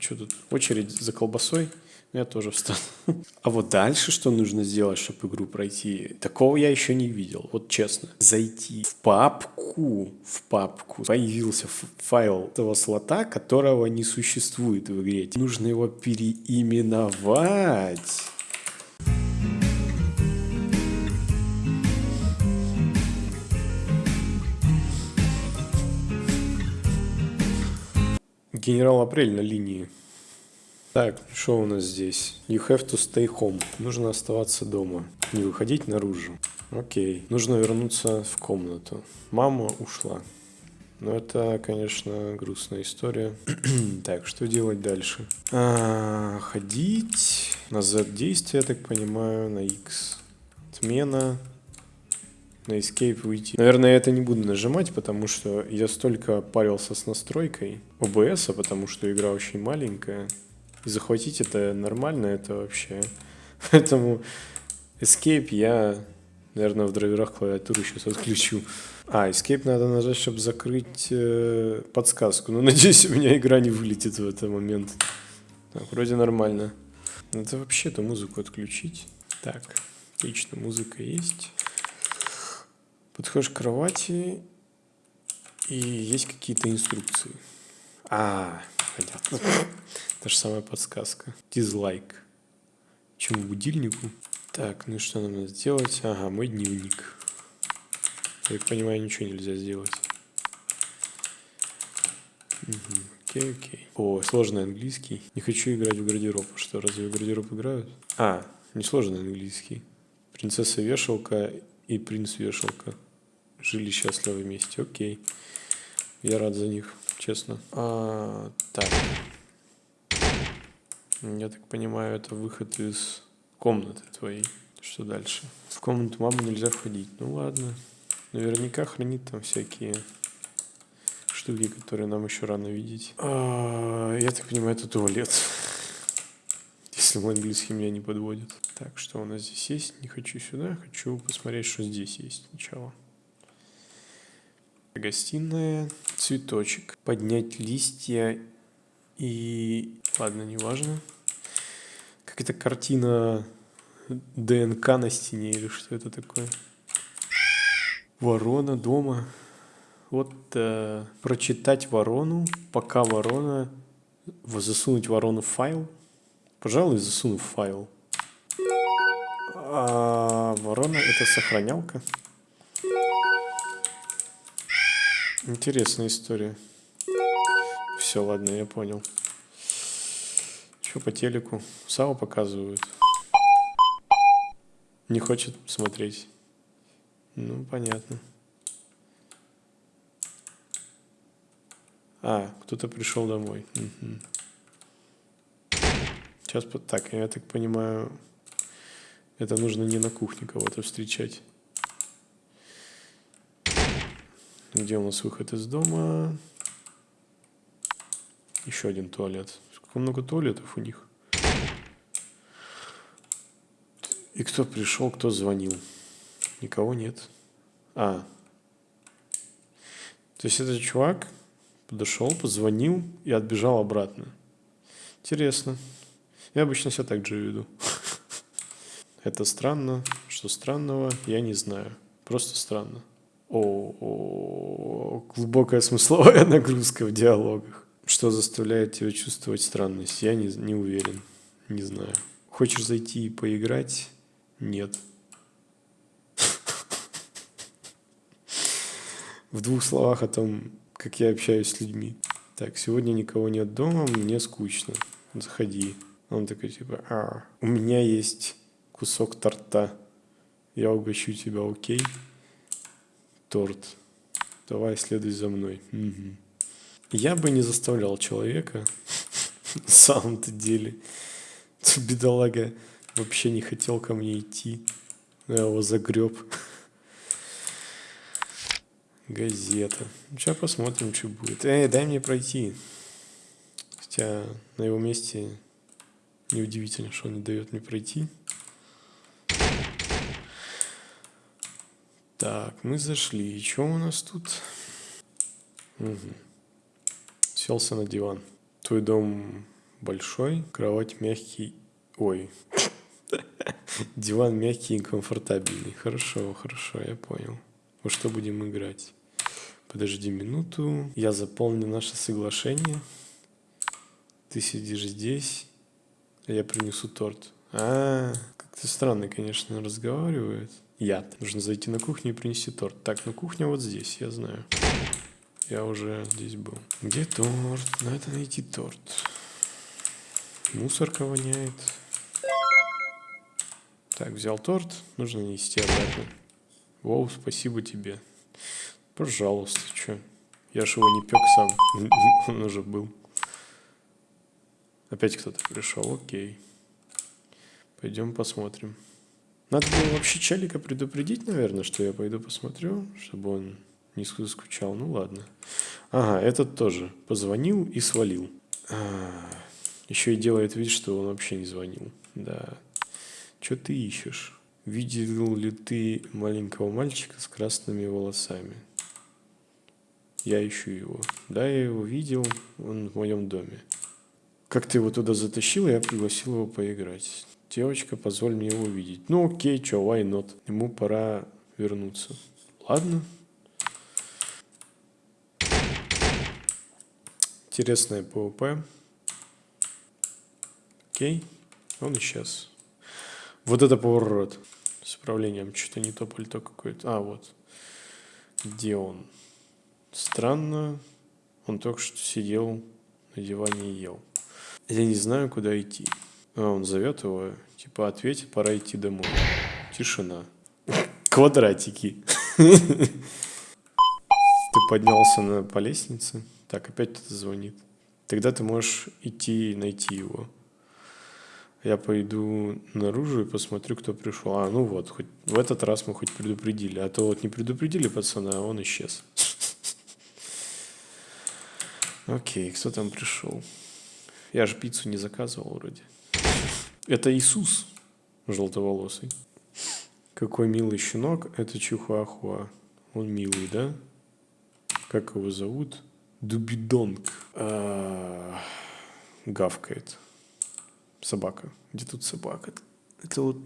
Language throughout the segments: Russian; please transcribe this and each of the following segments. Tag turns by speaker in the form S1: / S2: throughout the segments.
S1: что тут? Очередь за колбасой. Я тоже встану. А вот дальше что нужно сделать, чтобы игру пройти? Такого я еще не видел, вот честно. Зайти в папку, в папку появился файл этого слота, которого не существует в игре. Нужно его переименовать. Генерал Апрель на линии. Так, что у нас здесь? You have to stay home. Нужно оставаться дома. Не выходить наружу. Окей. Нужно вернуться в комнату. Мама ушла. Но это, конечно, грустная история. так, что делать дальше? А, ходить. На Z действие, я так понимаю. На X. Отмена. На Escape выйти. Наверное, я это не буду нажимать, потому что я столько парился с настройкой OBS, потому что игра очень маленькая. И захватить это нормально, это вообще. Поэтому Escape я, наверное, в драйверах клавиатуры сейчас отключу. А, Escape надо нажать, чтобы закрыть э, подсказку. Но надеюсь, у меня игра не вылетит в этот момент. Так, вроде нормально. Надо вообще-то музыку отключить. Так, отлично, музыка есть. Подходишь к кровати, и есть какие-то инструкции. А, понятно. Та же самая подсказка. Дизлайк. Чему будильнику? Так, ну что нам надо сделать? Ага, мой дневник. Я так понимаю, ничего нельзя сделать. Угу. Окей, окей. О, сложный английский. Не хочу играть в гардероб. Что, разве в гардероб играют? А, не сложный английский. Принцесса Вешалка и принц Вешалка жили счастливо вместе. Окей. Я рад за них, честно. А, так. Я так понимаю, это выход из комнаты твоей. Что дальше? В комнату мамы нельзя входить. Ну ладно. Наверняка хранит там всякие штуки, которые нам еще рано видеть. А, я так понимаю, это туалет. Если мой английский меня не подводит. Так, что у нас здесь есть? Не хочу сюда. Хочу посмотреть, что здесь есть сначала. Гостиная. Цветочек. Поднять листья и... Ладно, неважно. Какая-то картина ДНК на стене или что это такое. Ворона дома. Вот э, прочитать ворону, пока ворона... Засунуть ворону в файл. Пожалуй, засуну в файл. А ворона это сохранялка. Интересная история. Все, ладно, я понял. Что по телеку? САУ показывают. Не хочет смотреть. Ну, понятно. А, кто-то пришел домой. Угу. Сейчас, так, я так понимаю, это нужно не на кухне кого-то встречать. Где у нас выход из дома? Еще один туалет. Сколько много туалетов у них. И кто пришел, кто звонил? Никого нет. А. То есть этот чувак подошел, позвонил и отбежал обратно. Интересно. Я обычно себя так же веду. Это странно. Что странного, я не знаю. Просто странно. О, -о, глубокая смысловая нагрузка в диалогах. Что заставляет тебя чувствовать странность? Я не, не уверен. Не знаю. Хочешь зайти и поиграть? Нет. В двух словах о том, как я общаюсь с людьми. Так, сегодня никого нет дома, мне скучно. Заходи. Он такой типа, а, у меня есть кусок торта. Я угощу тебя, окей? Торт. Давай, следуй за мной. Угу. Я бы не заставлял человека, на самом-то деле. Бедолага вообще не хотел ко мне идти. Я его загреб. Газета. Сейчас посмотрим, что будет. Эй, дай мне пройти. Хотя на его месте неудивительно, что он не дает мне пройти. Так, мы зашли. И что у нас тут? Угу. Селся на диван. Твой дом большой, кровать мягкий. Ой. Диван мягкий и комфортабельный. Хорошо, хорошо, я понял. Во что будем играть? Подожди минуту. Я заполню наше соглашение. Ты сидишь здесь, а я принесу торт. А, как-то странно, конечно, разговаривает. Яд. Нужно зайти на кухню и принести торт. Так, ну кухня вот здесь, я знаю. Я уже здесь был. Где торт? Надо найти торт. Мусорка воняет. Так, взял торт. Нужно нести обратно. Воу, спасибо тебе. Пожалуйста, что? Я ж его не пек сам. Он уже был. Опять кто-то пришел, окей. Пойдем посмотрим. Надо было вообще Чалика предупредить, наверное, что я пойду посмотрю, чтобы он не скучал. Ну ладно. Ага, этот тоже. Позвонил и свалил. А, еще и делает вид, что он вообще не звонил. Да. Что ты ищешь? Видел ли ты маленького мальчика с красными волосами? Я ищу его. Да, я его видел, он в моем доме. Как ты его туда затащил, я пригласил его поиграть. Девочка, позволь мне его увидеть. Ну окей, чё, why not? Ему пора вернуться. Ладно. Интересное ПВП. Окей, он исчез. Вот это поворот. С управлением что-то не то пальто какое-то. А, вот. Где он? Странно. Он только что сидел на диване и ел. Я не знаю, куда идти. А он зовет его, типа, ответь, пора идти домой. Тишина. Квадратики. Ты поднялся на, по лестнице. Так, опять кто-то звонит. Тогда ты можешь идти и найти его. Я пойду наружу и посмотрю, кто пришел. А, ну вот, хоть в этот раз мы хоть предупредили. А то вот не предупредили пацана, а он исчез. Окей, кто там пришел? Я же пиццу не заказывал вроде. Это Иисус желтоволосый. Какой милый щенок. Это Чихуахуа. Он милый, да? Как его зовут? Дубидонг. А, гавкает. Собака. Где тут собака? Это вот,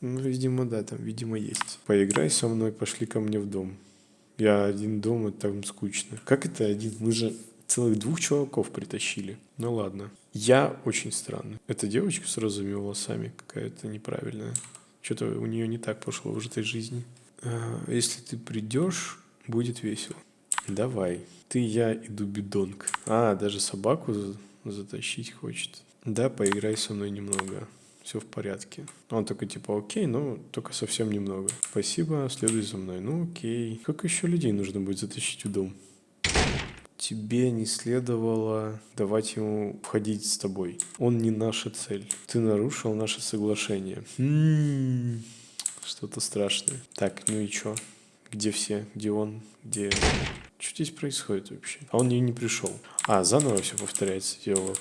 S1: ну, видимо, да, там, видимо, есть. Поиграй со мной, пошли ко мне в дом. Я один дома, там скучно. Как это один? Мы же целых двух чуваков притащили. Ну ладно. Я очень странный. Эта девочка с розовыми волосами какая-то неправильная. Что-то у нее не так пошло в этой жизни. А, если ты придешь, будет весело. Давай. Ты, я и Дубидонг. А, даже собаку затащить хочет. Да, поиграй со мной немного. Все в порядке. Он такой типа, окей, но только совсем немного. Спасибо, следуй за мной. Ну окей. Как еще людей нужно будет затащить в дом? Тебе не следовало давать ему входить с тобой. Он не наша цель. Ты нарушил наше соглашение. М-м-м. Что-то страшное. Так, ну и чё? Где все? Где он? Где... Что здесь происходит вообще? А он не, не пришел. А, заново все повторяется диалог.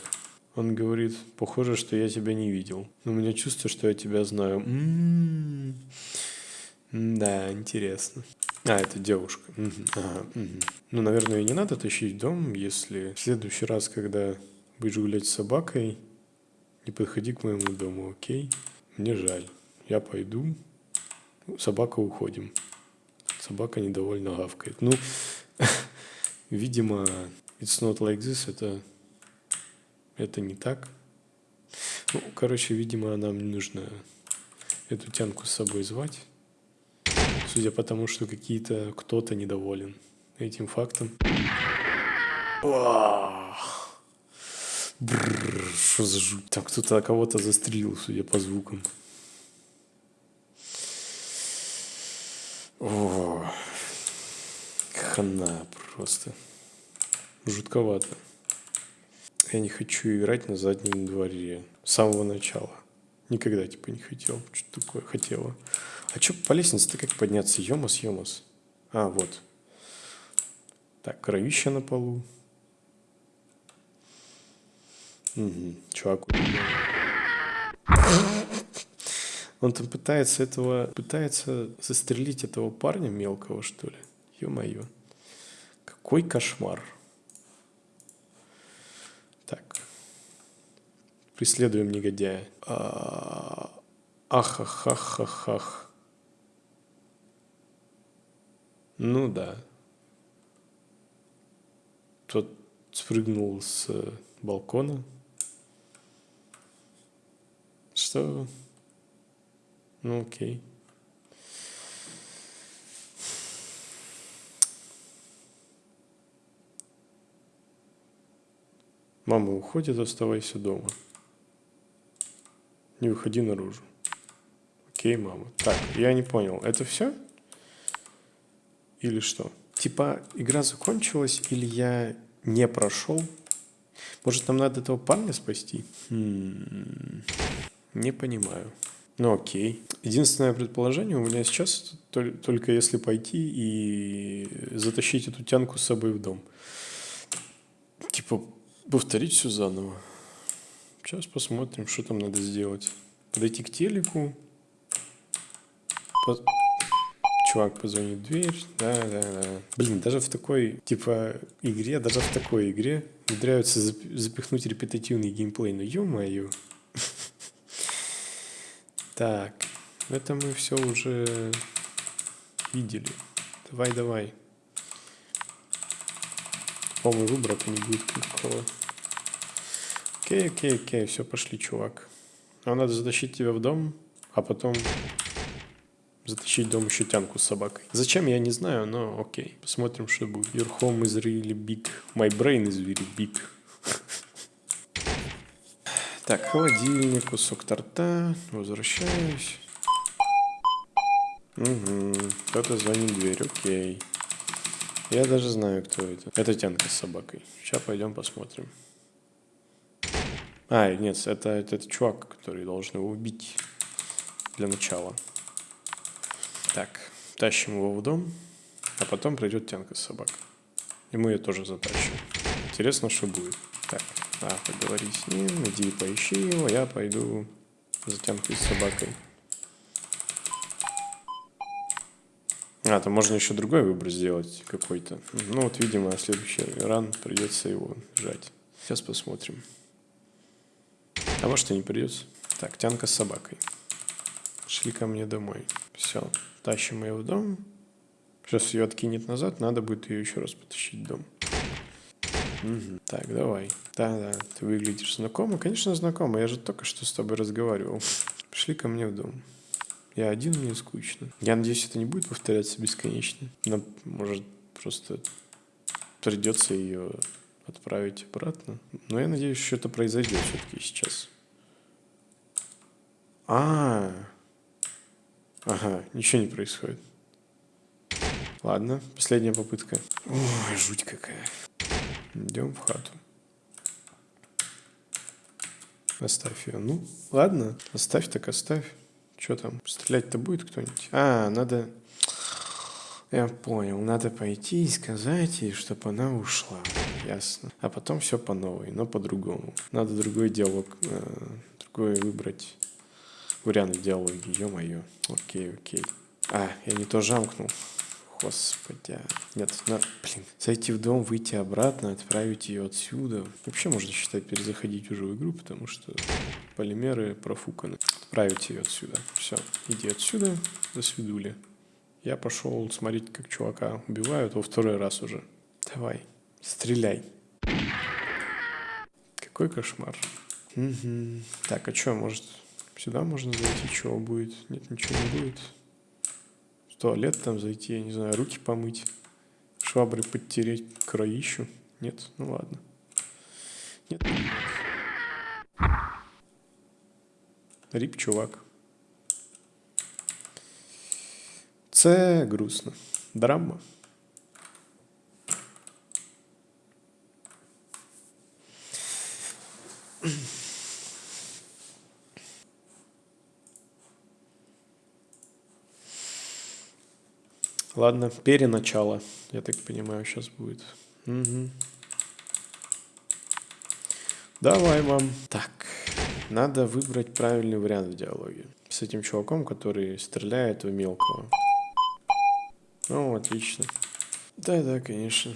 S1: Он говорит, похоже, что я тебя не видел. Но у меня чувство, что я тебя знаю. М-м-м. Да, интересно. А, это девушка. Угу. Ага, угу. Ну, наверное, не надо тащить дом, если в следующий раз, когда будешь гулять с собакой, не подходи к моему дому, окей? Мне жаль. Я пойду. Собака уходим. Собака недовольно гавкает. Ну, видимо, it's not like this, это, это не так. Ну, короче, видимо, нам не нужно эту тянку с собой звать судя по тому, что какие-то кто-то недоволен этим фактом. Что за жуть? Там кто-то кого-то застрелил, судя по звукам. О, хана просто. Жутковато. Я не хочу играть на заднем дворе. С самого начала. Никогда, типа, не хотел. Что такое хотела. А что по лестнице-то как подняться? Йомас, йомас. А, вот. Так, кровища на полу. Угу, чувак. Он там пытается этого, пытается застрелить этого парня мелкого, что ли. Ё-моё. Какой кошмар. Так. Преследуем негодяя. А, Ахахахахах. Ну да. Тот спрыгнул с балкона. Что? Ну окей. Мама уходит, оставайся дома. Не выходи наружу. Окей, мама. Так, я не понял. Это все? Или что? Типа, игра закончилась, или я не прошел? Может, нам надо этого парня спасти? М-м-м. Не понимаю. Ну окей. Единственное предположение у меня сейчас только если пойти и затащить эту тянку с собой в дом. Типа повторить все заново. Сейчас посмотрим, что там надо сделать. Подойти к телеку, по... Чувак позвонит в дверь. Да, да, да. Блин, даже в такой, типа, игре, даже в такой игре умудряются запихнуть репетативный геймплей. Ну, ё-моё. Так, это мы все уже видели. Давай, давай. По-моему, выбора-то не будет никакого. Окей, окей, окей, все, пошли, чувак. Нам надо затащить тебя в дом, а потом затащить дом еще тянку с собакой. Зачем, я не знаю, но окей. Посмотрим, что будет. Your home is really big. My brain is very big. Так, холодильник, кусок торта. Возвращаюсь. Угу. Кто-то звонит в дверь, окей. Я даже знаю, кто это. Это тянка с собакой. Сейчас пойдем посмотрим. А, нет, это, это, это чувак, который должен его убить для начала. Так, тащим его в дом, а потом придет тянка с собакой. И мы ее тоже затащим. Интересно, что будет. Так, а, поговори с ним, иди поищи его, я пойду за тянкой с собакой. А, там можно еще другой выбор сделать какой-то. Ну вот, видимо, следующий ран придется его жать. Сейчас посмотрим. А может и не придется. Так, тянка с собакой. Шли ко мне домой. Все. Тащим ее в дом. Сейчас ее откинет назад, надо будет ее еще раз потащить в дом. Угу. Так, давай. Да-да, ты выглядишь знакомо. Конечно, знакомо. Я же только что с тобой разговаривал. Пришли ко мне в дом. Я один, мне скучно. Я надеюсь, это не будет повторяться бесконечно. Но, может, просто придется ее отправить обратно. Но я надеюсь, что это произойдет все-таки сейчас. А, -а, а, Ага, ничего не происходит. Ладно, последняя попытка. Ой, жуть какая. Идем в хату. Оставь ее. Ну, ладно, оставь так оставь. Что там, стрелять-то будет кто-нибудь? А, надо... Я понял, надо пойти и сказать ей, чтобы она ушла. Ясно. А потом все по новой, но по-другому. Надо другой диалог, э, другой выбрать вариант диалоги, ё-моё. Окей, окей. А, я не то жамкнул. Господи. Нет, на, блин. Зайти в дом, выйти обратно, отправить ее отсюда. Вообще можно считать перезаходить уже в игру, потому что полимеры профуканы. Отправить ее отсюда. Все, иди отсюда, до свидули. Я пошел смотреть, как чувака убивают во второй раз уже. Давай, стреляй. Какой кошмар. Угу. Так, а что, может, Сюда можно зайти, чего будет? Нет, ничего не будет. В туалет там зайти, я не знаю, руки помыть. Швабры подтереть кроищу. Нет? Ну ладно. Нет. Рип, чувак. Це грустно. Драма. Ладно, переначало, я так понимаю, сейчас будет. Угу. Давай, мам. Так, надо выбрать правильный вариант в диалоге. С этим чуваком, который стреляет в мелкого. Ну, отлично. Да-да, конечно.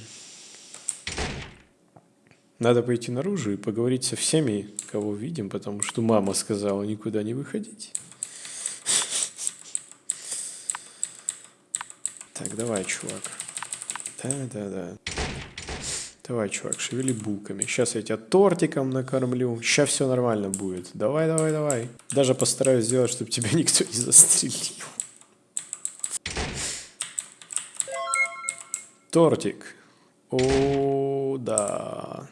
S1: Надо пойти наружу и поговорить со всеми, кого видим, потому что мама сказала никуда не выходить. Так, давай, чувак. Да-да-да. Давай, чувак, шевели булками. Сейчас я тебя тортиком накормлю. Сейчас все нормально будет. Давай, давай, давай. Даже постараюсь сделать, чтобы тебя никто не застрелил. Тортик. О, да.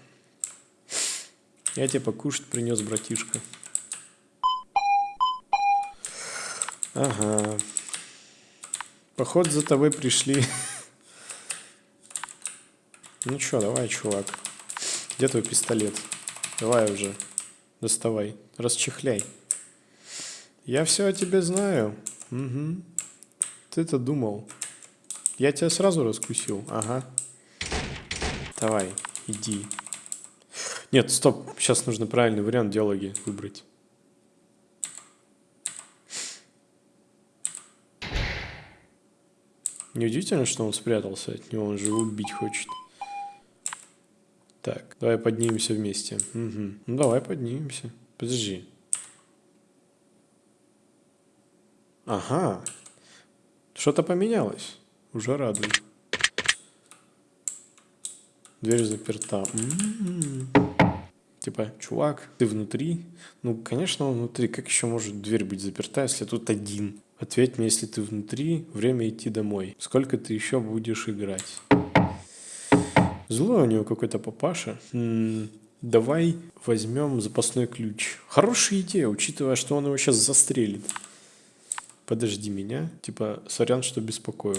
S1: Я тебе покушать принес, братишка. Ага. Поход за тобой пришли. Ну чё, давай, чувак. Где твой пистолет? Давай уже. Доставай. Расчехляй. Я все о тебе знаю. Угу. Ты-то думал. Я тебя сразу раскусил. Ага. Давай, иди. Нет, стоп. Сейчас нужно правильный вариант диалоги выбрать. Неудивительно, что он спрятался от него, он же убить хочет. Так, давай поднимемся вместе. Угу. Ну давай поднимемся. Подожди. Ага. Что-то поменялось. Уже радует. Дверь заперта. М-м-м. Типа, чувак, ты внутри? Ну, конечно, он внутри. Как еще может дверь быть заперта, если тут один? Ответь мне, если ты внутри, время идти домой. Сколько ты еще будешь играть? Злой у него какой-то папаша. М -м, давай возьмем запасной ключ. Хорошая идея, учитывая, что он его сейчас застрелит. Подожди меня. Типа, сорян, что беспокою.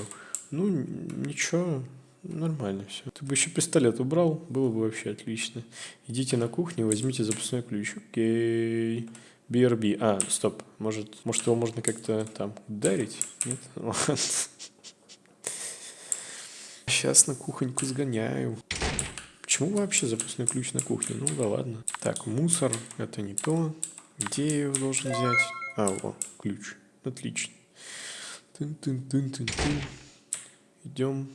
S1: Ну, ничего, Нормально все. Ты бы еще пистолет убрал, было бы вообще отлично. Идите на кухню, возьмите запасной ключ. Окей. BRB. А, стоп. Может, может его можно как-то там ударить? Нет? Ладно. Сейчас на кухоньку сгоняю. Почему вообще запасной ключ на кухне? Ну да ладно. Так, мусор. Это не то. Где я его должен взять? А, о, ключ. Отлично. Тын -тын -тын -тын -тын. Идем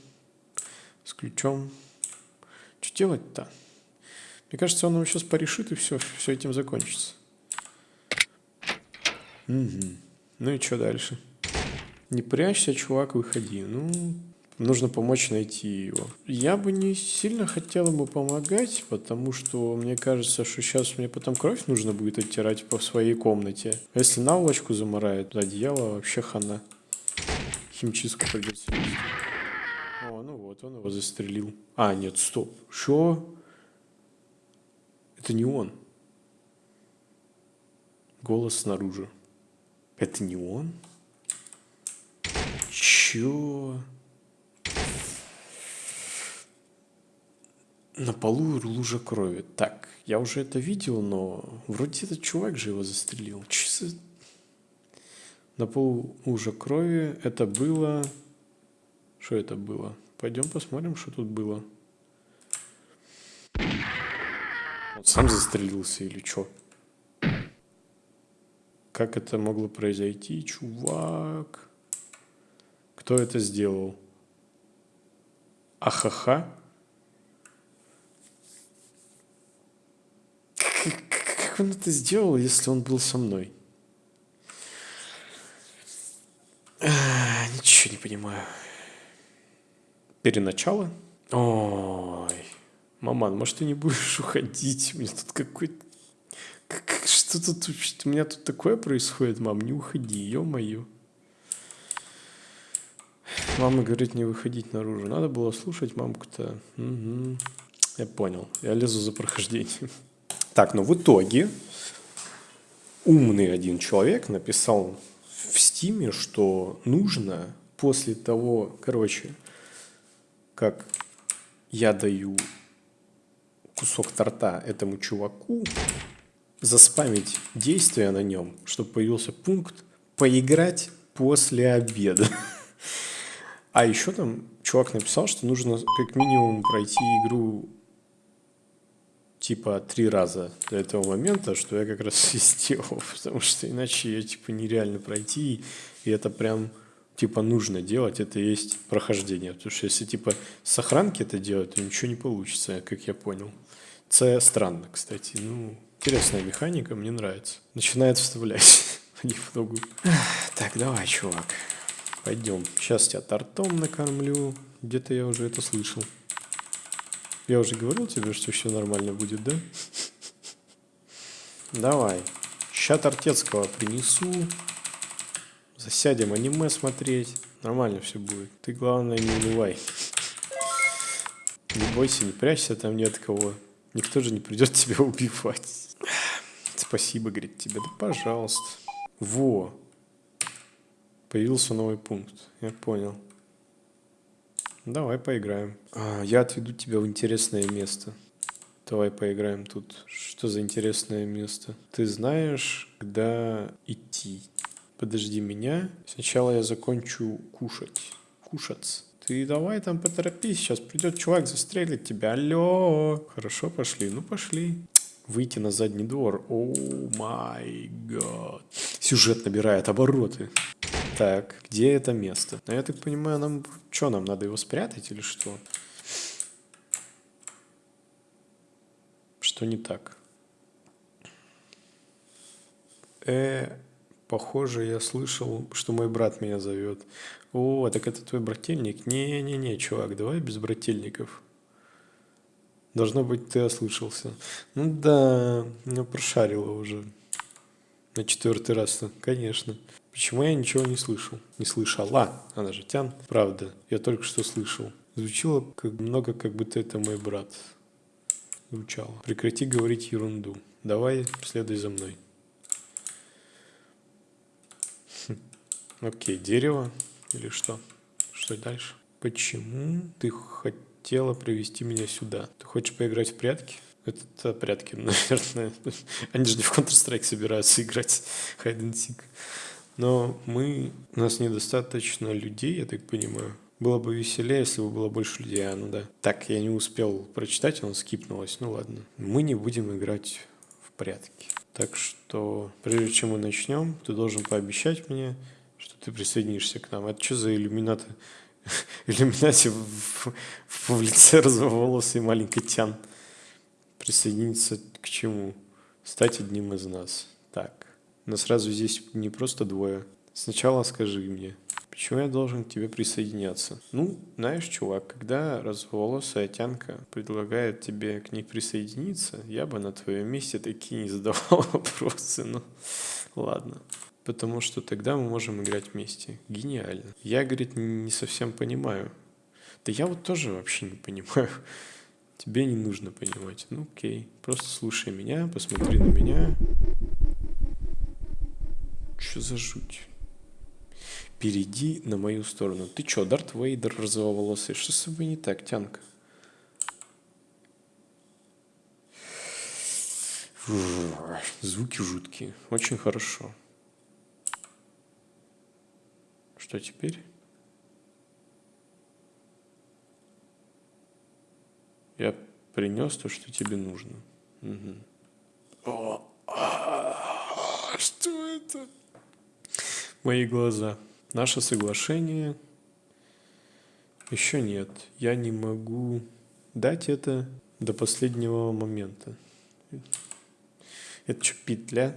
S1: с ключом. Что делать-то? Мне кажется, он его сейчас порешит, и все, все этим закончится. Угу. Ну и что дальше? Не прячься, чувак, выходи. Ну, нужно помочь найти его. Я бы не сильно хотел ему помогать, потому что мне кажется, что сейчас мне потом кровь нужно будет оттирать по своей комнате. А если наволочку заморает, одеяло вообще хана. Химчистку придется. О, ну вот, он его застрелил. А, нет, стоп. Что? Это не он. Голос снаружи. Это не он? Чё? На полу лужа крови. Так, я уже это видел, но вроде этот чувак же его застрелил. Че за... На полу лужа крови. Это было... Что это было? Пойдем посмотрим, что тут было. Он сам застрелился или что? Как это могло произойти, чувак? Кто это сделал? Ахаха? Как он это сделал, если он был со мной? А, ничего не понимаю. Переначало? Ой, маман, может, ты не будешь уходить? У меня тут какой-то... Что тут... У меня тут такое происходит, мам, не уходи, ё-моё. Мама говорит не выходить наружу. Надо было слушать мамку-то. Угу. Я понял. Я лезу за прохождением. Так, но в итоге умный один человек написал в стиме, что нужно после того, короче, как я даю кусок торта этому чуваку, заспамить действия на нем, чтобы появился пункт «Поиграть после обеда». А еще там чувак написал, что нужно как минимум пройти игру типа три раза до этого момента, что я как раз и сделал, потому что иначе ее типа нереально пройти, и это прям типа нужно делать, это есть прохождение. Потому что если типа с охранки это делать, то ничего не получится, как я понял. Це странно, кстати. Ну, интересная механика, мне нравится. Начинает вставлять понемногу. Так, давай, чувак. Пойдем. Сейчас тебя тортом накормлю. Где-то я уже это слышал. Я уже говорил тебе, что все нормально будет, да? Давай. Ща Тортецкого принесу. Засядем аниме смотреть. Нормально все будет. Ты, главное, не унывай. Не бойся, не прячься, там нет кого. Никто же не придет тебя убивать. Спасибо, говорит тебе. Да пожалуйста. Во. Появился новый пункт. Я понял. Давай поиграем. А, я отведу тебя в интересное место. Давай поиграем тут. Что за интересное место? Ты знаешь, куда идти? Подожди меня. Сначала я закончу кушать. Кушать. Ты давай там поторопись, сейчас придет чувак, застрелит тебя. Алло. Хорошо, пошли. Ну, пошли. Выйти на задний двор. О май гад. Сюжет набирает обороты. Так, где это место? Ну, я так понимаю, нам... Что, нам надо его спрятать или что? Что не так? Э, похоже, я слышал, что мой брат меня зовет. О, так это твой брательник? Не-не-не, чувак, давай без брательников. Должно быть, ты ослышался. Ну да, ну прошарила уже. На четвертый раз-то, конечно. Почему я ничего не слышал? Не слышала. Она же тян. Правда, я только что слышал. Звучало как много, как будто это мой брат. Звучало. Прекрати говорить ерунду. Давай, следуй за мной. Хм. Окей, дерево или что? Что дальше? Почему ты хотела привести меня сюда? Ты хочешь поиграть в прятки? Это прятки, наверное. Они же не в Counter-Strike собираются играть hide and seek. Но мы, у нас недостаточно людей, я так понимаю. Было бы веселее, если бы было больше людей, а ну да. Так, я не успел прочитать, он скипнулось, ну ладно. Мы не будем играть в прятки. Так что, прежде чем мы начнем, ты должен пообещать мне, ты присоединишься к нам. Это что за иллюминаты? Иллюминати в, в, в лице розоволосый маленький тян. Присоединиться к чему? Стать одним из нас. Так. Но сразу здесь не просто двое. Сначала скажи мне, почему я должен к тебе присоединяться? Ну, знаешь, чувак, когда разволосая тянка предлагает тебе к ней присоединиться, я бы на твоем месте такие не задавал вопросы. Ну, ладно. Потому что тогда мы можем играть вместе. Гениально. Я, говорит, не совсем понимаю. Да я вот тоже вообще не понимаю. Тебе не нужно понимать. Ну окей. Просто слушай меня, посмотри на меня. Что за жуть? Перейди на мою сторону. Ты чё, Дарт Вейдер розоволосый? Что с собой не так, тянка? Звуки жуткие. Очень хорошо. Что теперь? Я принес то, что тебе нужно. Угу. О, а, что это? мои глаза. Наше соглашение еще нет. Я не могу дать это до последнего момента. Это что, петля?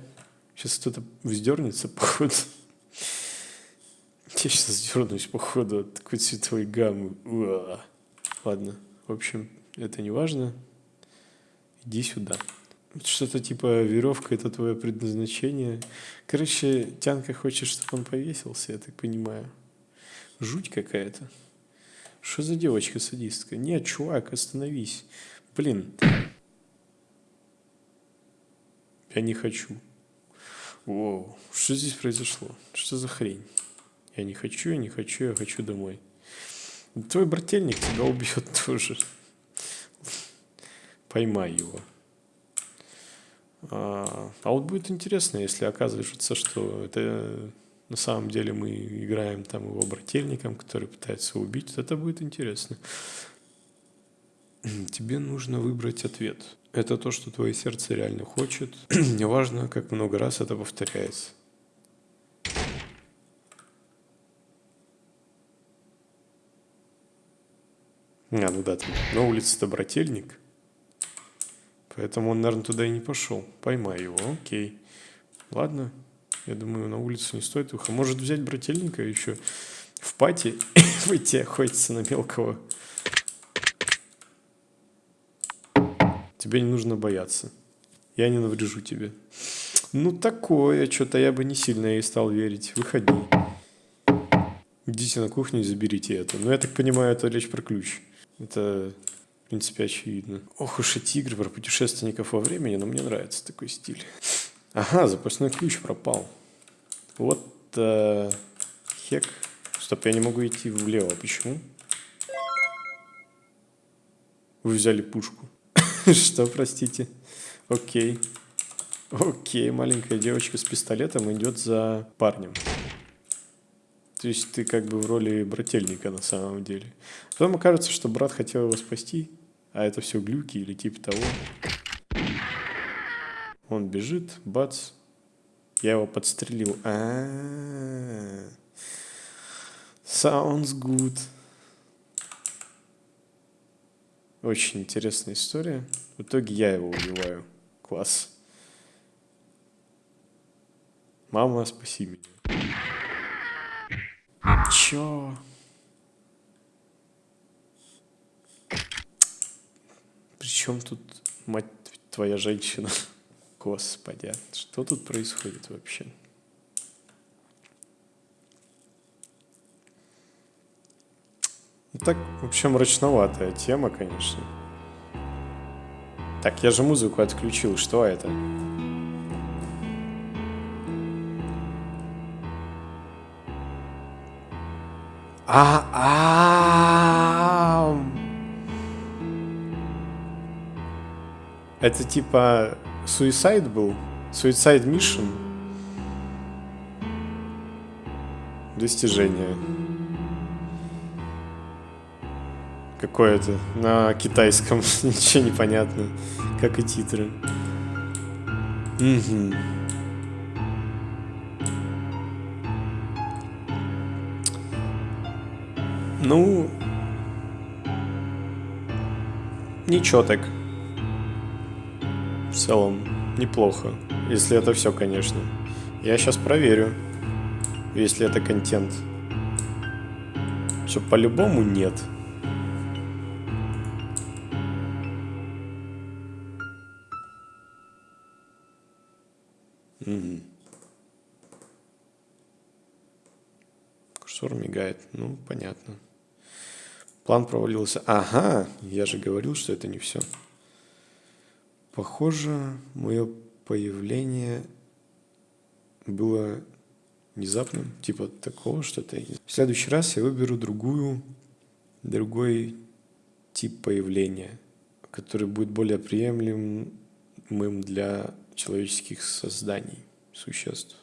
S1: Сейчас кто-то вздернется, походу. Я сейчас вздернусь, походу, от такой цветовой гаммы. Уа. Ладно, в общем, это не важно. Иди сюда. Что-то типа веревка это твое предназначение. Короче, Тянка хочет, чтобы он повесился, я так понимаю. Жуть какая-то. Что за девочка-садистка? Нет, чувак, остановись. Блин. Я не хочу. Воу, что здесь произошло? Что за хрень? Я не хочу, я не хочу, я хочу домой. Твой брательник тебя убьет тоже. Поймай его. А, а вот будет интересно, если оказывается, что это на самом деле мы играем там его брательником, который пытается убить, это будет интересно. Тебе нужно выбрать ответ. Это то, что твое сердце реально хочет. Неважно, как много раз это повторяется. А, ну да, там на улице-то брательник. Поэтому он, наверное, туда и не пошел. Поймай его, окей. Ладно, я думаю, на улицу не стоит выходить. Может взять брательника еще в пати выйти охотиться на мелкого. Тебе не нужно бояться. Я не наврежу тебе. Ну, такое, что-то я бы не сильно ей стал верить. Выходи. Идите на кухню и заберите это. Ну, я так понимаю, это речь про ключ. Это, в принципе, очевидно. Ох уж эти игры про путешественников во времени, но мне нравится такой стиль. Ага, запасной ключ пропал. Вот э, хек. Стоп, я не могу идти влево. Почему? Вы взяли пушку. Что, простите? Окей. Окей, маленькая девочка с пистолетом идет за парнем. То есть ты как бы в роли брательника на самом деле. Потом окажется, что брат хотел его спасти, а это все глюки или типа того. Он бежит, бац, я его подстрелил. А, -а, -а. Sounds good. Очень интересная история. В итоге я его убиваю. Класс. Мама, спаси меня. Чё? Причем тут, мать твоя женщина? Господи, а что тут происходит вообще? Ну, так, в общем, мрачноватая тема, конечно. Так, я же музыку отключил, что это? А, а, Это типа Suicide был? Suicide Mission? Достижение. Какое-то на китайском. Ничего не понятно. Как и титры. Угу. Ну, ничего так. В целом, неплохо. Если это все, конечно. Я сейчас проверю, если это контент. Все, по-любому нет. Угу. План провалился. Ага, я же говорил, что это не все. Похоже, мое появление было внезапным, типа такого что-то. В следующий раз я выберу другую, другой тип появления, который будет более приемлемым для человеческих созданий, существ.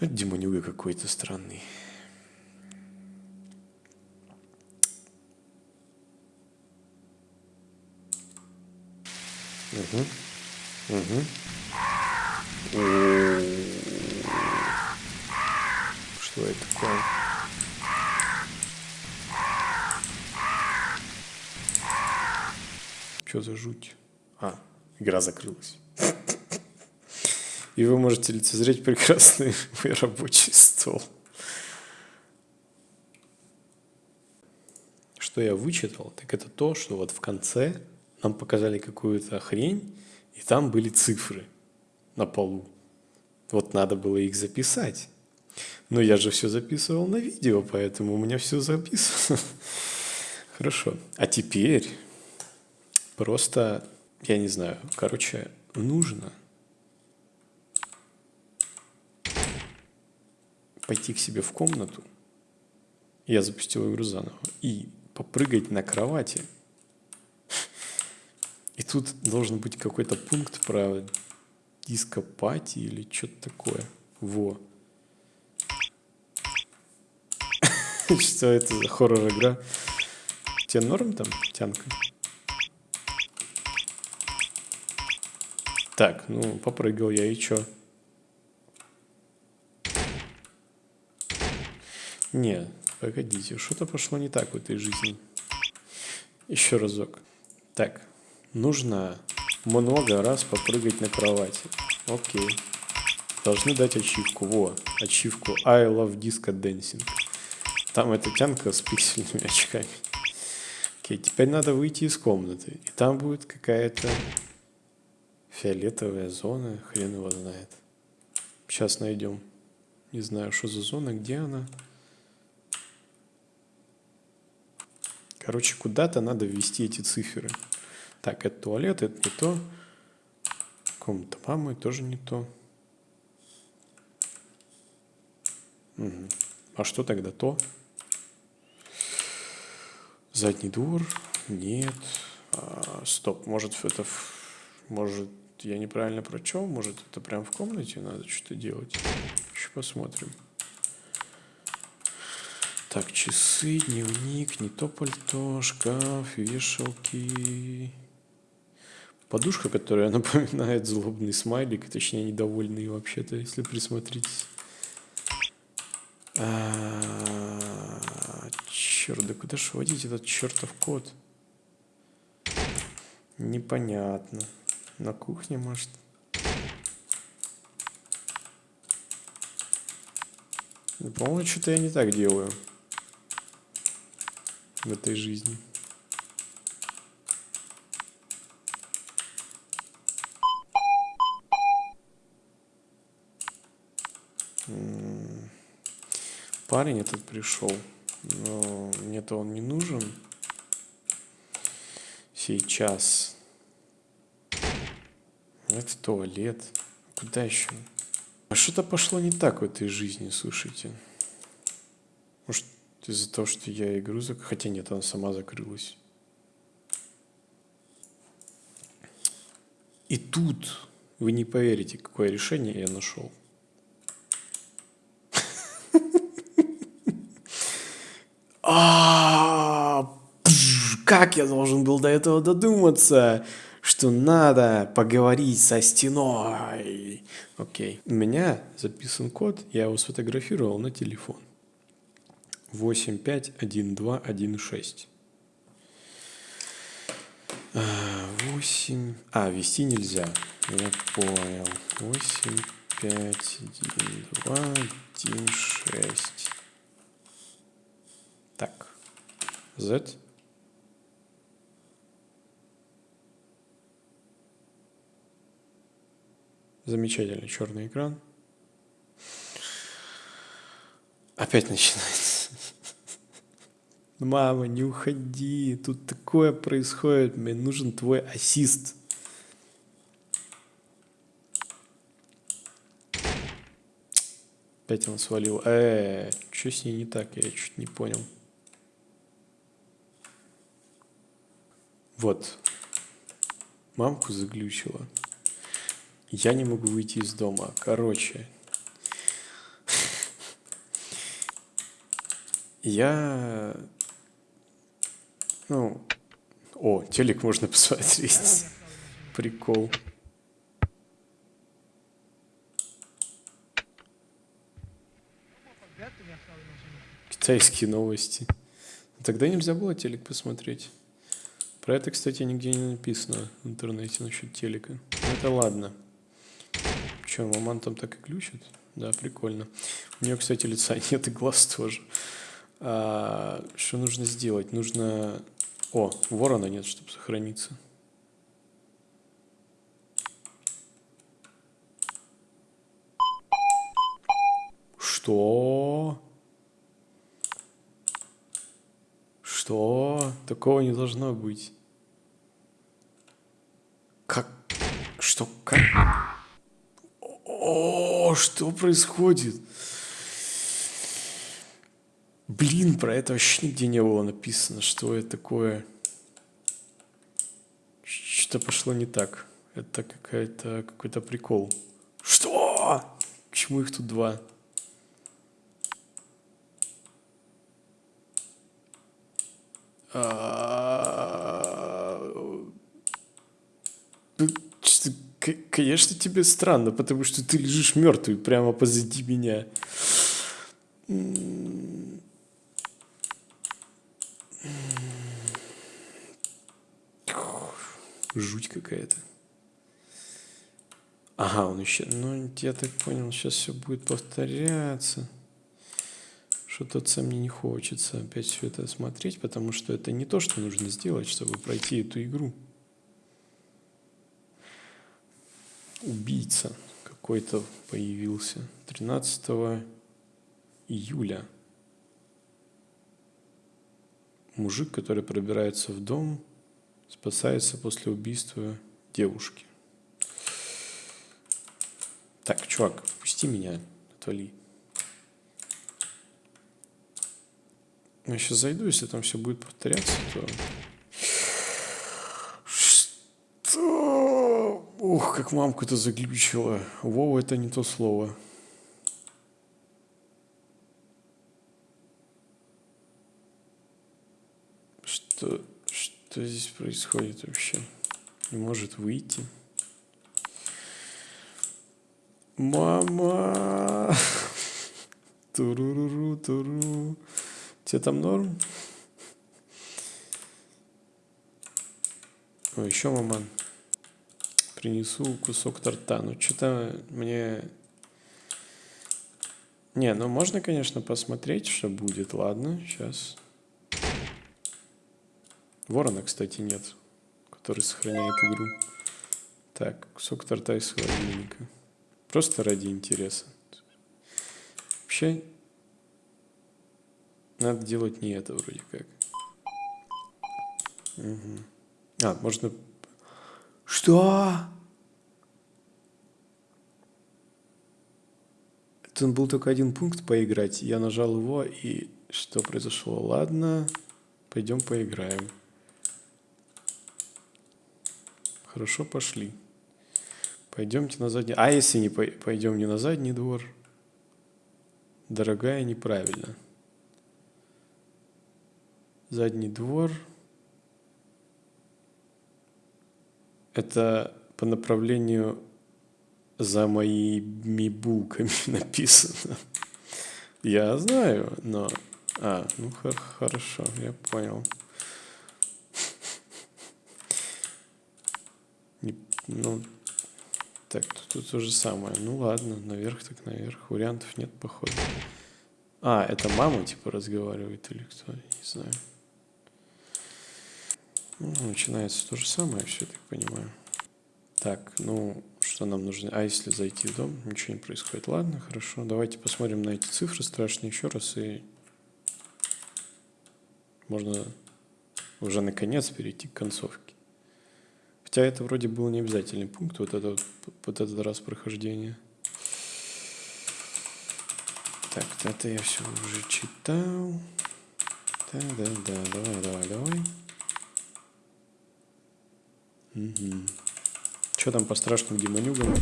S1: Это демонюга какой-то странный. Угу. Угу. Что это такое? Что за жуть? А, игра закрылась. И вы можете лицезреть прекрасный мой рабочий стол. Что я вычитал, так это то, что вот в конце нам показали какую-то хрень, и там были цифры на полу. Вот надо было их записать. Но я же все записывал на видео, поэтому у меня все записано. Хорошо. А теперь просто, я не знаю, короче, нужно пойти к себе в комнату, я запустил игру заново, и попрыгать на кровати – и тут должен быть какой-то пункт про дископати или что-то такое. Во. Что это за хоррор-игра? Тебе норм там, тянка? Так, ну, попрыгал я, и чё? Не, погодите, что-то пошло не так в этой жизни. Еще разок. Так, Нужно много раз попрыгать на кровати. Окей. Должны дать ачивку. Во, ачивку I love disco dancing. Там эта тянка с пиксельными очками. Окей, теперь надо выйти из комнаты. И там будет какая-то фиолетовая зона. Хрен его знает. Сейчас найдем. Не знаю, что за зона, где она. Короче, куда-то надо ввести эти цифры. Так, это туалет, это не то. Комната мамы тоже не то. Угу. А что тогда то? Задний двор? Нет. А, стоп, может это... Может я неправильно прочел? Может это прям в комнате надо что-то делать? Еще посмотрим. Так, часы, дневник, не то пальто, шкаф, вешалки. Подушка, которая напоминает злобный смайлик, точнее недовольный вообще-то, если присмотритесь. А, черт, да куда ж вводить этот чертов код? Непонятно. На кухне, может? По-моему, что-то я не так делаю в этой жизни. Парень этот пришел, но мне-то он не нужен сейчас. Это туалет. Куда еще? А что-то пошло не так в этой жизни, слушайте. Может, из-за того, что я игру закрыл. Хотя нет, она сама закрылась. И тут вы не поверите, какое решение я нашел. Как я должен был до этого додуматься, что надо поговорить со стеной. Окей. У меня записан код, я его сфотографировал на телефон. восемь пять один два один шесть. Восемь. А вести нельзя. Я понял. восемь пять один два один шесть так z замечательный черный экран опять начинается Мама, не уходи, тут такое происходит, мне нужен твой ассист. Опять он свалил. Э, что с ней не так, я чуть не понял. Вот. Мамку заглючила. Я не могу выйти из дома. Короче. Я ну, о, телек можно посмотреть. Прикол. Китайские новости. Тогда нельзя было телек посмотреть. Про это, кстати, нигде не написано в интернете насчет телека. Это ладно. Че, маман там так и ключит? Да, прикольно. У нее, кстати, лица нет и глаз тоже. А, что нужно сделать? Нужно о, ворона нет, чтобы сохраниться. Что? Что? Такого не должно быть. Как? О, что происходит? Блин, про это вообще нигде не было написано, что это такое. Что-то пошло не так. Это какая-то какой-то прикол. Что? Почему их тут два? А... Конечно, тебе странно, потому что ты лежишь мертвый прямо позади меня. Жуть какая-то. Ага, он еще... Ну, я так понял, сейчас все будет повторяться. Что-то мне не хочется опять все это смотреть, потому что это не то, что нужно сделать, чтобы пройти эту игру. Убийца какой-то появился 13 июля. Мужик, который пробирается в дом, спасается после убийства девушки. Так, чувак, пусти меня, отвали. Я сейчас зайду, если там все будет повторяться, то... Ух, как мамку это заглючило. Вова, это не то слово. Что, что здесь происходит вообще? Не может выйти. Мама! Туруруру, туру. Тебе там норм? О, еще маман. Принесу кусок торта. Ну, что-то мне... Не, ну можно, конечно, посмотреть, что будет. Ладно, сейчас. Ворона, кстати, нет, который сохраняет игру. Так, кусок торта из холодильника. Просто ради интереса. Вообще, надо делать не это вроде как. Угу. А, можно... Что? Тут был только один пункт поиграть. Я нажал его, и что произошло? Ладно, пойдем поиграем. Хорошо, пошли. Пойдемте на задний... А если не по... пойдем не на задний двор? Дорогая, неправильно. Задний двор. Это по направлению за моими булками написано. Я знаю, но... А, ну хорошо, я понял. Не, ну, так, тут то же самое. Ну ладно, наверх так наверх. Вариантов нет, походу. А, это мама типа разговаривает или кто, не знаю. Ну, начинается то же самое, все, так понимаю. Так, ну, что нам нужно? А если зайти в дом, ничего не происходит. Ладно, хорошо. Давайте посмотрим на эти цифры страшные еще раз и можно уже наконец перейти к концовке. Хотя это вроде был не обязательный пункт, вот, это, вот этот раз прохождения. Так, это я все уже читал. Да, да, да, давай, давай, давай. Угу. Что там по страшным демонюгам?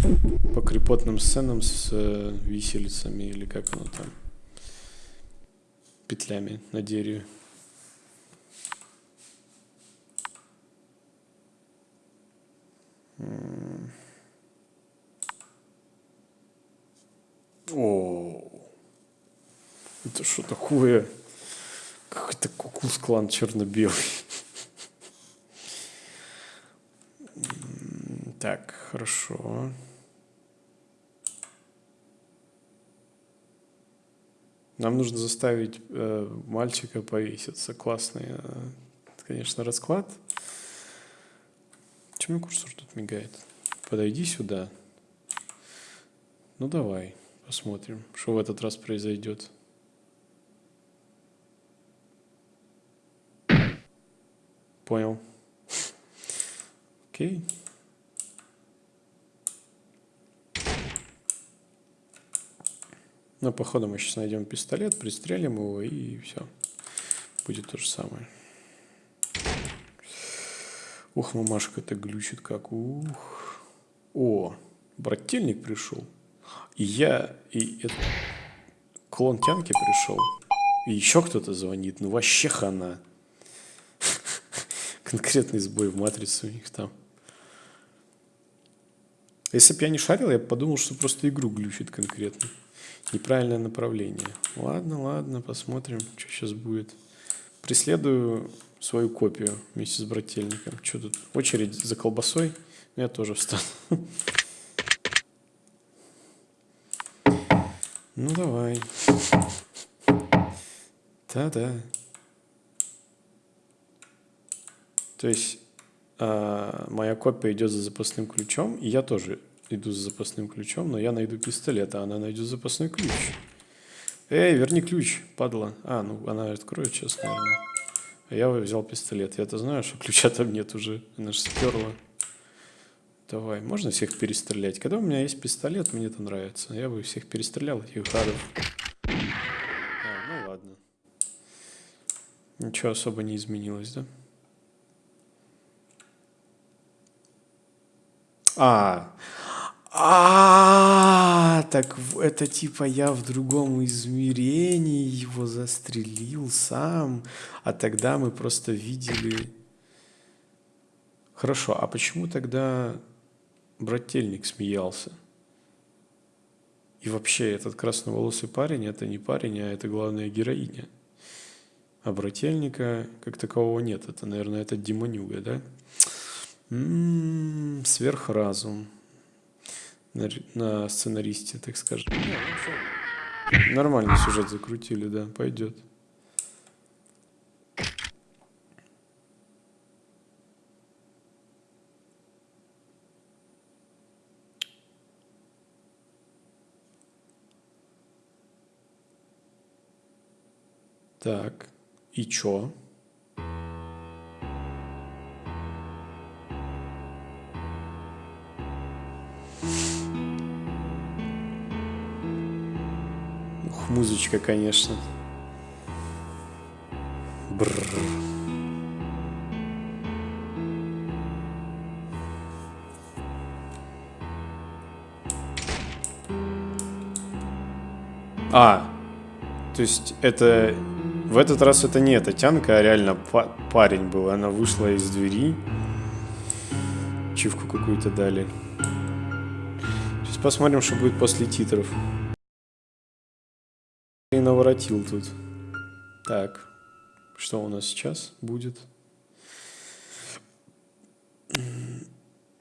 S1: По крепотным сценам с э, виселицами или как оно там? Петлями на дереве. О, это что такое? Какой-то кукус клан черно-белый. Так, хорошо. Нам нужно заставить э, мальчика повеситься. Классный, э, конечно, расклад. Почему курсор тут мигает? Подойди сюда. Ну давай, посмотрим, что в этот раз произойдет. Понял. Окей. Ну, походу мы сейчас найдем пистолет, пристрелим его и все. Будет то же самое. Ух, мамашка это глючит как. Ух. О, брательник пришел. И я, и это... клон Тянки пришел. И еще кто-то звонит. Ну вообще хана. Конкретный сбой в матрице у них там. Если бы я не шарил, я бы подумал, что просто игру глючит конкретно. Неправильное направление. Ладно, ладно, посмотрим, что сейчас будет. преследую свою копию вместе с брательником. Что тут? Очередь за колбасой. Я тоже встану. Ну давай. Да-да. То есть э, моя копия идет за запасным ключом, и я тоже иду за запасным ключом, но я найду пистолет, а она найдет запасной ключ. Эй, верни ключ, падла. А, ну она откроет сейчас, наверное. А я взял пистолет. Я-то знаю, что ключа там нет уже. Она же сперла. Давай, можно всех перестрелять? Когда у меня есть пистолет, мне это нравится. Я бы всех перестрелял, этих гадов. А, ну ладно. Ничего особо не изменилось, да? А, а, так это типа я в другом измерении его застрелил сам, а тогда мы просто видели... Хорошо, а почему тогда брательник смеялся? И вообще этот красноволосый парень это не парень, а это главная героиня. А брательника как такового нет. Это, наверное, это демонюга, да? М -м, сверхразум на, на сценаристе, так скажем. Нормальный сюжет закрутили, да, пойдет. Так, и чё? Музычка, конечно. Бррр. А, то есть это... В этот раз это не эта тянка, а реально па парень был. Она вышла из двери. Чивку какую-то дали. Сейчас посмотрим, что будет после титров наворотил тут. Так, что у нас сейчас будет?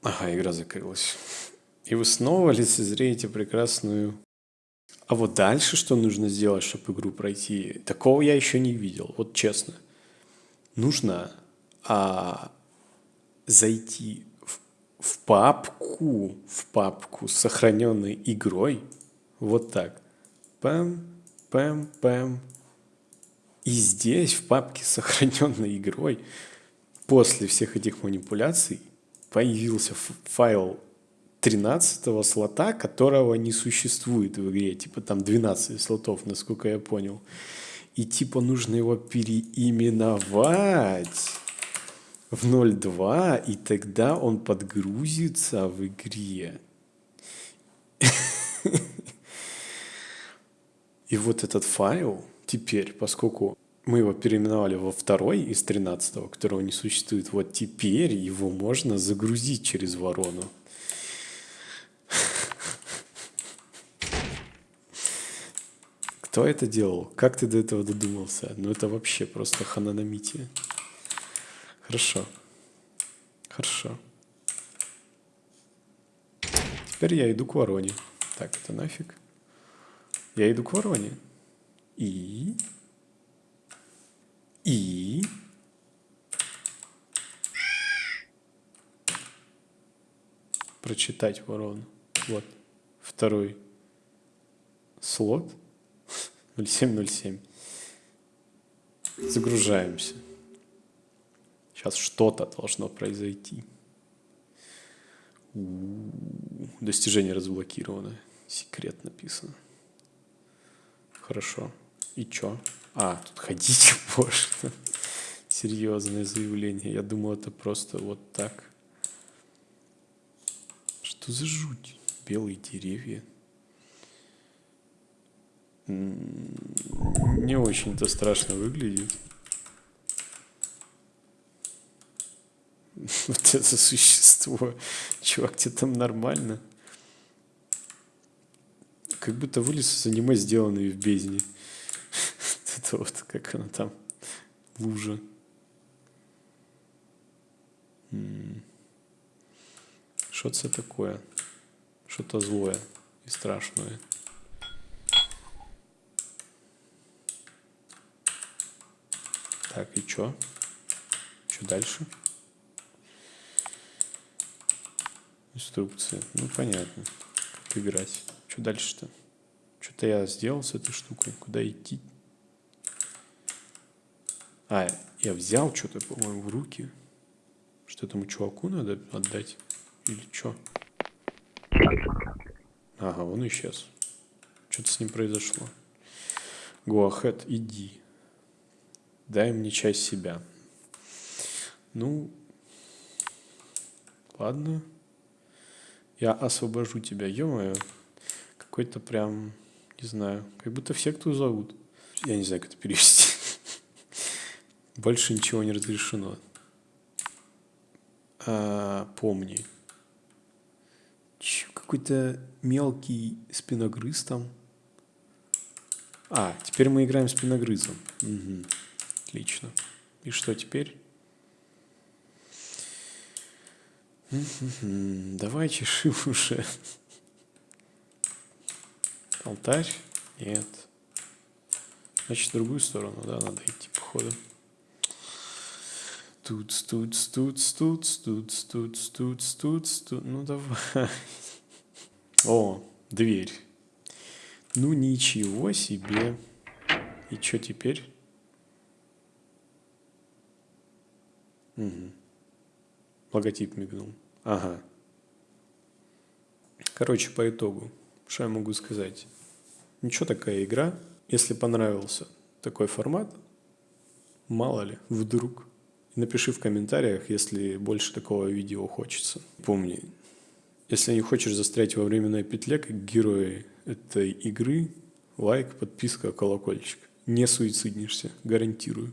S1: Ага, игра закрылась. И вы снова лицезреете прекрасную... А вот дальше что нужно сделать, чтобы игру пройти? Такого я еще не видел, вот честно. Нужно а, зайти в, в папку, в папку с сохраненной игрой. Вот так. Пам, пэм, пэм. И здесь, в папке сохраненной игрой, после всех этих манипуляций, появился файл 13 слота, которого не существует в игре. Типа там 12 слотов, насколько я понял. И типа нужно его переименовать в 0.2, и тогда он подгрузится в игре. И вот этот файл теперь, поскольку мы его переименовали во второй из 13, которого не существует, вот теперь его можно загрузить через ворону. Кто это делал? Как ты до этого додумался? Ну это вообще просто хананамития. Хорошо. Хорошо. Теперь я иду к вороне. Так, это нафиг. Я иду к вороне. И... И... Прочитать ворону. Вот. Второй слот. 0707. Загружаемся. Сейчас что-то должно произойти. У -у -у. Достижение разблокировано. Секрет написано. Хорошо. И чё? А, тут ходить можно. Серьезное заявление. Я думал, это просто вот так. Что за жуть? Белые деревья. Не очень-то страшно выглядит. Вот это существо. Чувак, тебе там нормально? Как будто вылез из аниме, сделанный в бездне. Это вот как оно там лужа. Що це таке? Що-то злое и страшное. Так, и чё? Что дальше? Инструкция. Ну, понятно. Как играть. Что дальше-то? Что-то я сделал с этой штукой. Куда идти? А, я взял что-то, по-моему, в руки. Что этому чуваку надо отдать? Или что? Ага, он исчез. Что-то с ним произошло. Ahead, иди. Дай мне часть себя. Ну, ладно. Я освобожу тебя, ё Какой-то прям, не знаю, как будто все, кто зовут. Я не знаю, как это перевести. Больше ничего не разрешено. А, помни. Какой-то мелкий спиногрыз там. А, теперь мы играем спиногрызом. Угу. Отлично. И что теперь? Давай чеши уже. Алтарь? Нет. Значит, в другую сторону, да, надо идти, походу. Тут, тут, тут, тут, тут, тут, тут, тут, тут. Ну давай. О, дверь. Ну ничего себе. И что теперь? Угу. Логотип мигнул. Ага. Короче, по итогу, что я могу сказать? Ничего такая игра. Если понравился такой формат, мало ли, вдруг. Напиши в комментариях, если больше такого видео хочется. Помни, если не хочешь застрять во временной петле, как герои этой игры, лайк, подписка, колокольчик. Не суициднишься, гарантирую.